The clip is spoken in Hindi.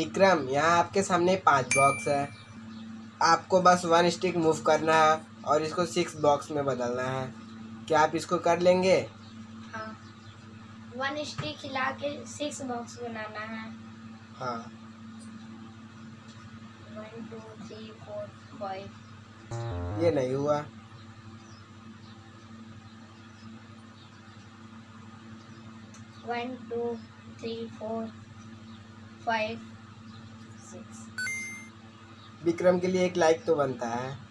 विक्रम यहाँ आपके सामने पाँच बॉक्स है। आपको बस वन स्टिक मूव करना है और इसको सिक्स बॉक्स में बदलना है। क्या आप इसको कर लेंगे? हाँ। वन स्टिक हिला के सिक्स बॉक्स बनाना है। हाँ। One two three four five ये नहीं हुआ। One two three four five Vikram के लिए एक लाइक तो बनता है।